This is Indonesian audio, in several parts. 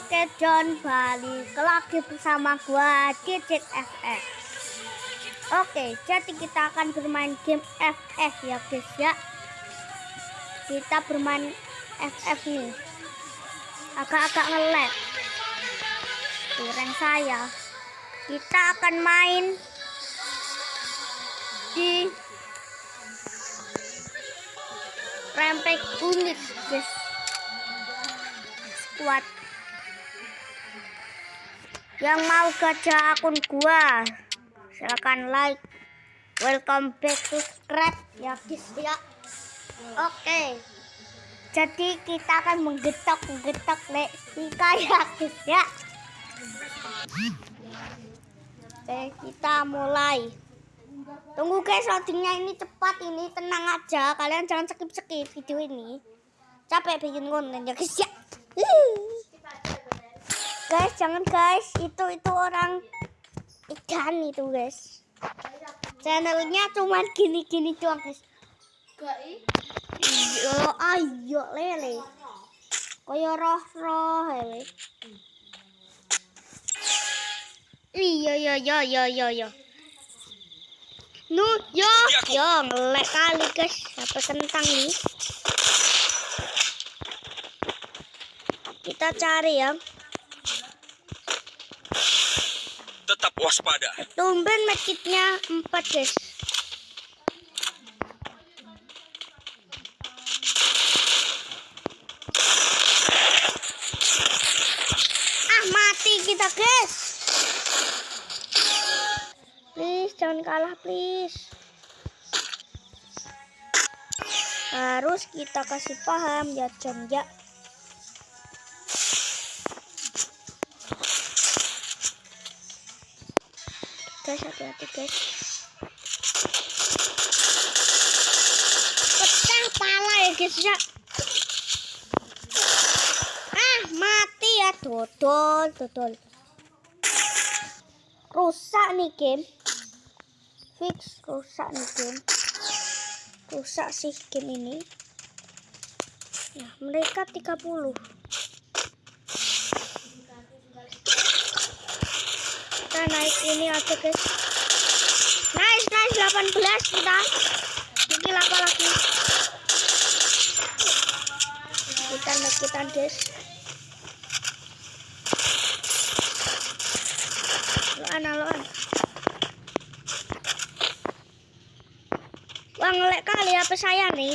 Oke John balik lagi bersama gua Cicit FF Oke jadi kita akan bermain game FF ya guys ya. Kita bermain FF nih. Agak-agak ngelag. Kurang saya. Kita akan main Di Rempek unit guys. Squad yang mau gajah akun gua silahkan like. Welcome back subscribe. Ya guys ya. Oke. Jadi kita akan menggetok menggetok le ya guys ya. Oke kita mulai. Tunggu guys loadingnya ini cepat ini tenang aja. Kalian jangan skip skip video ini. Capek bikin konten ya guys ya guys jangan guys. Itu itu orang ikan itu guys. Channelnya cuma gini-gini doang guys. Ayo ayo lele. Kaya roh roh lele. Iya iya iya iya iya iya. Nu yo yo ngelek kali guys. Apa kentang nih kita cari ya waspada. Tumben medkitnya 4 guys. Ah mati kita guys. Please jangan kalah please. Harus kita kasih paham ya John ya. Guys hati-hati guys. Pecah pala ya guys ya. Ah mati ya dodol dodol. Rusak nih game. Fix rusak nih game. Rusak sih game ini. Nah mereka 30 kita naik ini aja guys. Nice nice 18 kita. Bikin apa lagi. Kita naik kita guys. Loan loan. Wah ngelek kali apa saya nih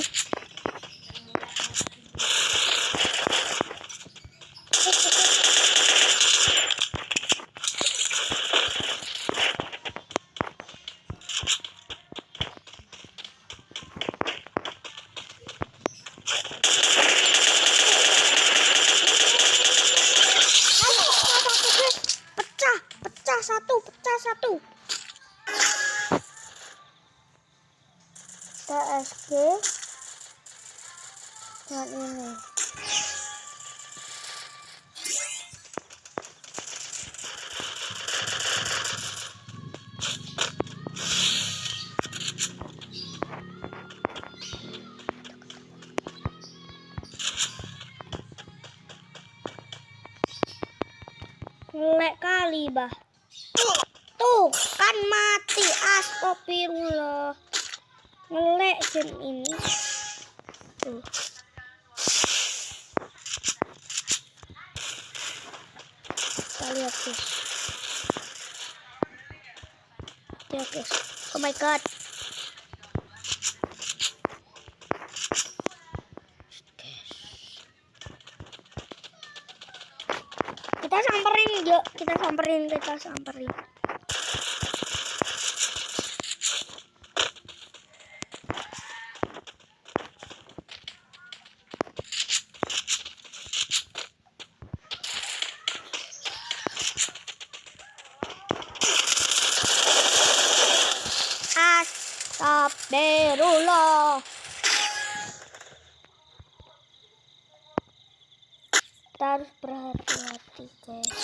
TSG dan ini. Ngelek kali bah. Tuh kan mati astagfirullah ngelek game ini. Tuh. Kita lihat guys. Ya guys. Oh my god. Kita samperin yuk. Kita samperin kita samperin Astagfirullah kita harus berhati-hati guys.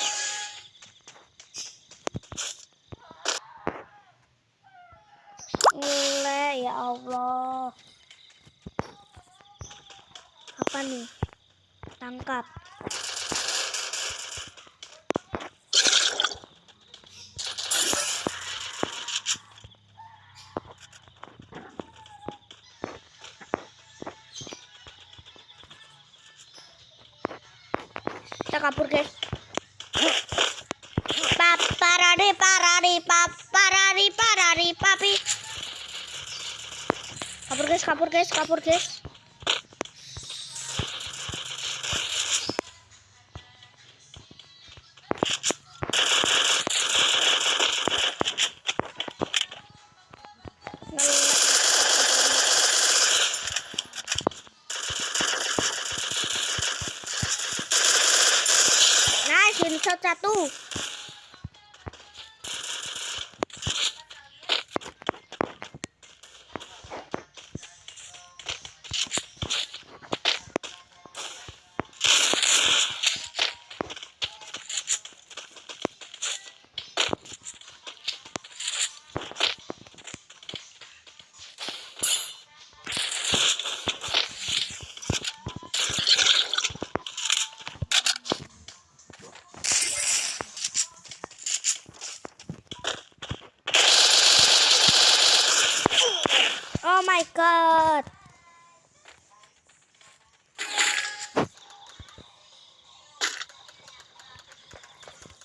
Ngelek ya Allah. Apa nih? Tangkap Kita kabur guys. Paparari parari paparari parari papi. Kabur guys, kabur guys, kabur guys.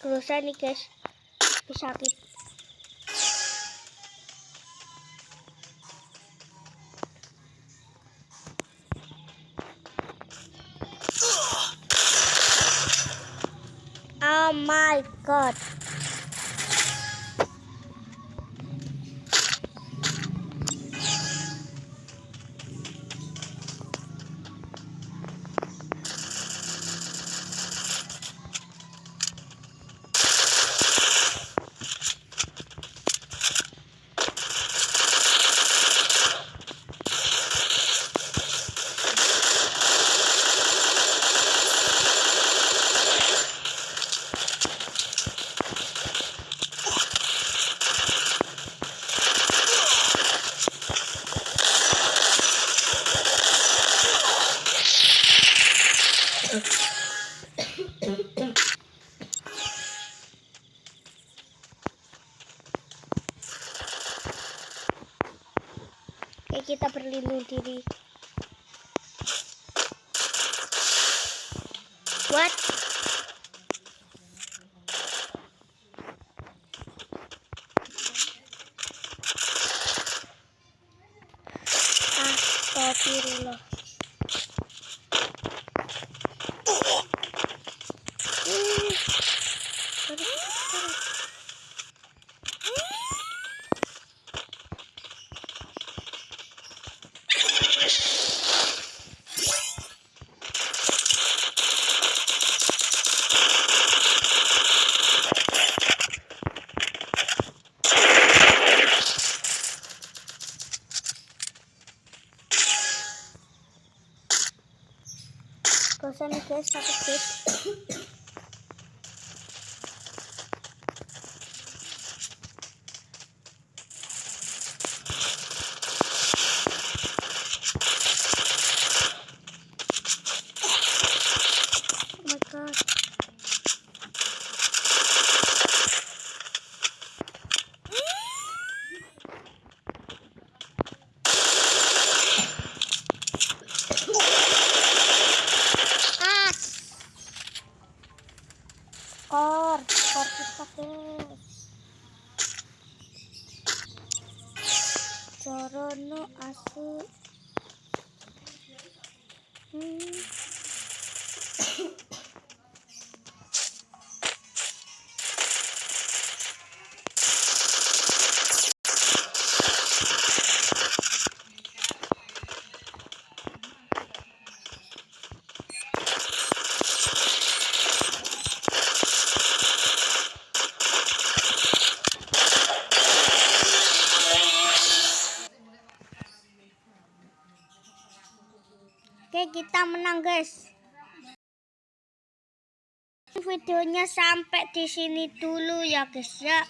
Kerusa nih guys. Bisa sakit. Oh my god. What? só que. Menang, guys. Videonya sampai di sini dulu ya, guys ya.